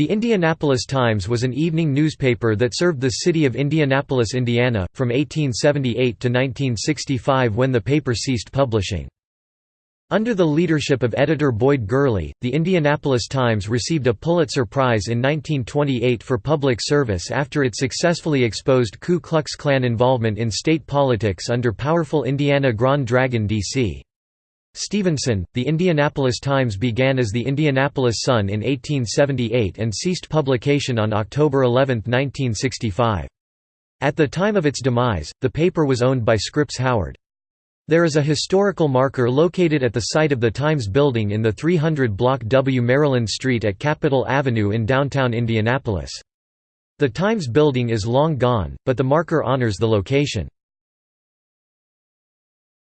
The Indianapolis Times was an evening newspaper that served the city of Indianapolis, Indiana, from 1878 to 1965 when the paper ceased publishing. Under the leadership of editor Boyd Gurley, the Indianapolis Times received a Pulitzer Prize in 1928 for public service after it successfully exposed Ku Klux Klan involvement in state politics under powerful Indiana Grand Dragon D.C. Stephenson, the Indianapolis Times began as the Indianapolis Sun in 1878 and ceased publication on October 11, 1965. At the time of its demise, the paper was owned by Scripps Howard. There is a historical marker located at the site of the Times building in the 300 block W. Maryland Street at Capitol Avenue in downtown Indianapolis. The Times building is long gone, but the marker honors the location.